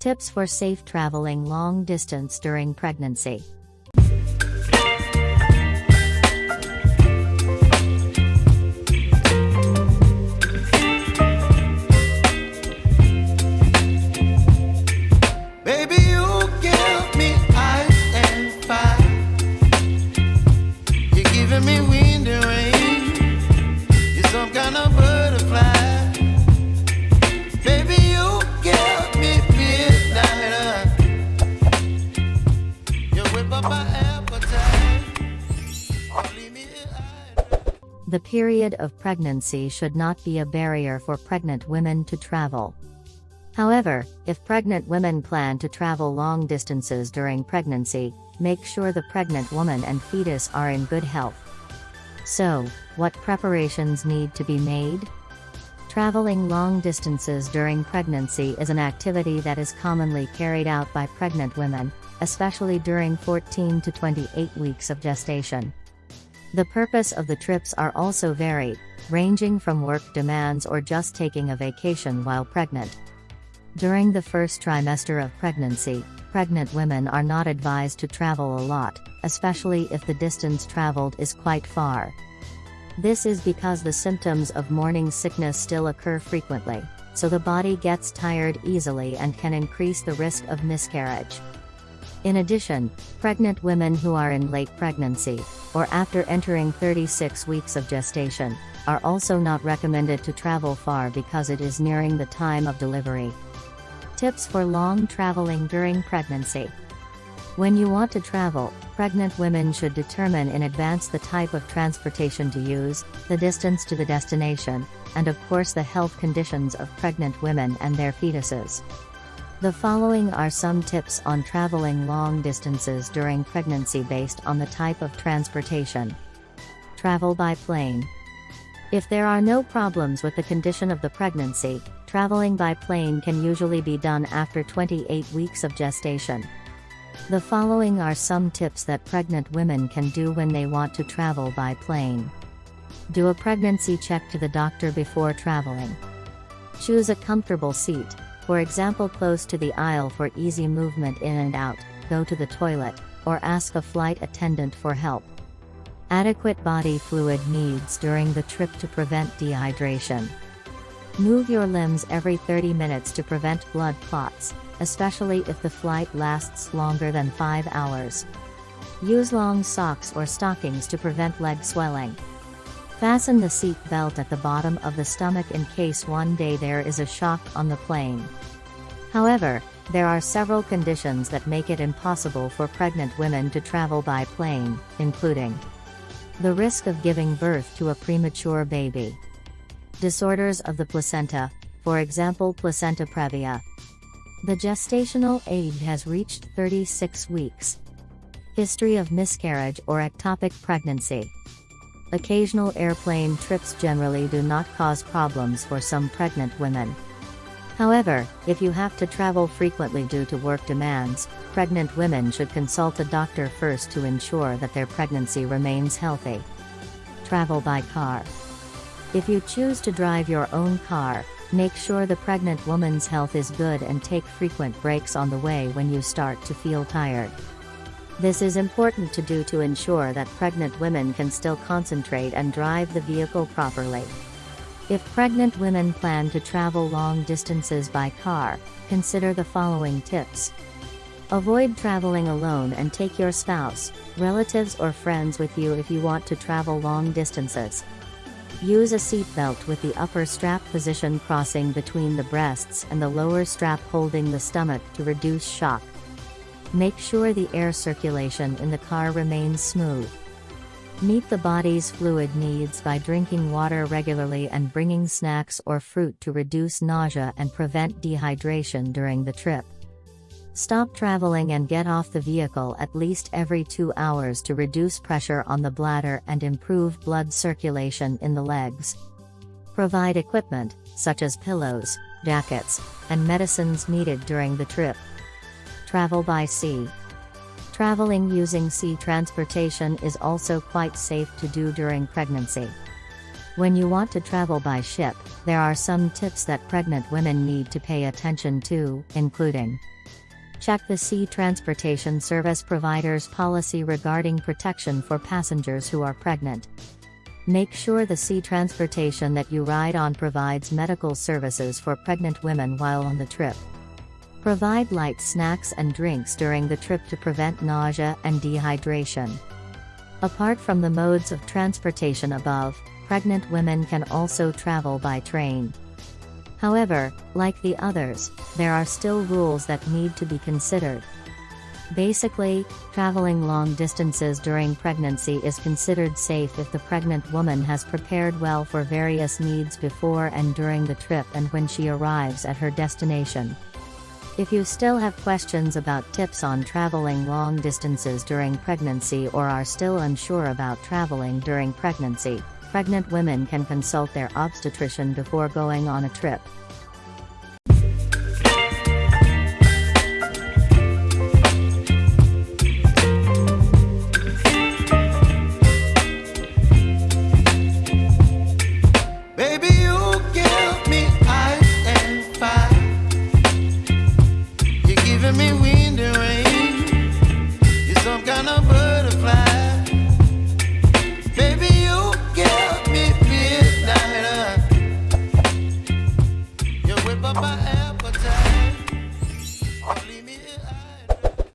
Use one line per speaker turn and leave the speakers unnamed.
Tips for safe traveling long distance during pregnancy.
Giving me wind and rain. You're some kind of butterfly.
The period of pregnancy should not be a barrier for pregnant women to travel. However, if pregnant women plan to travel long distances during pregnancy, make sure the pregnant woman and fetus are in good health. So, what preparations need to be made? Traveling long distances during pregnancy is an activity that is commonly carried out by pregnant women, especially during 14 to 28 weeks of gestation. The purpose of the trips are also varied, ranging from work demands or just taking a vacation while pregnant. During the first trimester of pregnancy, pregnant women are not advised to travel a lot, especially if the distance traveled is quite far. This is because the symptoms of morning sickness still occur frequently, so the body gets tired easily and can increase the risk of miscarriage. In addition, pregnant women who are in late pregnancy, or after entering 36 weeks of gestation, are also not recommended to travel far because it is nearing the time of delivery. Tips for long traveling during pregnancy. When you want to travel, pregnant women should determine in advance the type of transportation to use, the distance to the destination, and of course the health conditions of pregnant women and their fetuses. The following are some tips on traveling long distances during pregnancy based on the type of transportation. Travel by plane. If there are no problems with the condition of the pregnancy, traveling by plane can usually be done after 28 weeks of gestation. The following are some tips that pregnant women can do when they want to travel by plane. Do a pregnancy check to the doctor before traveling. Choose a comfortable seat, for example close to the aisle for easy movement in and out, go to the toilet, or ask a flight attendant for help. Adequate body fluid needs during the trip to prevent dehydration. Move your limbs every 30 minutes to prevent blood clots, especially if the flight lasts longer than 5 hours. Use long socks or stockings to prevent leg swelling. Fasten the seat belt at the bottom of the stomach in case one day there is a shock on the plane. However, there are several conditions that make it impossible for pregnant women to travel by plane, including the risk of giving birth to a premature baby. Disorders of the placenta, for example placenta previa. The gestational age has reached 36 weeks. History of miscarriage or ectopic pregnancy. Occasional airplane trips generally do not cause problems for some pregnant women. However, if you have to travel frequently due to work demands, pregnant women should consult a doctor first to ensure that their pregnancy remains healthy. Travel by car. If you choose to drive your own car, make sure the pregnant woman's health is good and take frequent breaks on the way when you start to feel tired. This is important to do to ensure that pregnant women can still concentrate and drive the vehicle properly. If pregnant women plan to travel long distances by car, consider the following tips. Avoid traveling alone and take your spouse, relatives or friends with you if you want to travel long distances. Use a seatbelt with the upper strap position crossing between the breasts and the lower strap holding the stomach to reduce shock. Make sure the air circulation in the car remains smooth. Meet the body's fluid needs by drinking water regularly and bringing snacks or fruit to reduce nausea and prevent dehydration during the trip. Stop traveling and get off the vehicle at least every two hours to reduce pressure on the bladder and improve blood circulation in the legs. Provide equipment, such as pillows, jackets, and medicines needed during the trip. Travel by sea. Traveling using sea transportation is also quite safe to do during pregnancy. When you want to travel by ship, there are some tips that pregnant women need to pay attention to, including Check the Sea Transportation Service provider's policy regarding protection for passengers who are pregnant. Make sure the sea transportation that you ride on provides medical services for pregnant women while on the trip. Provide light snacks and drinks during the trip to prevent nausea and dehydration. Apart from the modes of transportation above, pregnant women can also travel by train. However, like the others, there are still rules that need to be considered. Basically, traveling long distances during pregnancy is considered safe if the pregnant woman has prepared well for various needs before and during the trip and when she arrives at her destination. If you still have questions about tips on traveling long distances during pregnancy or are still unsure about traveling during pregnancy, pregnant women can consult their obstetrician before going on a trip.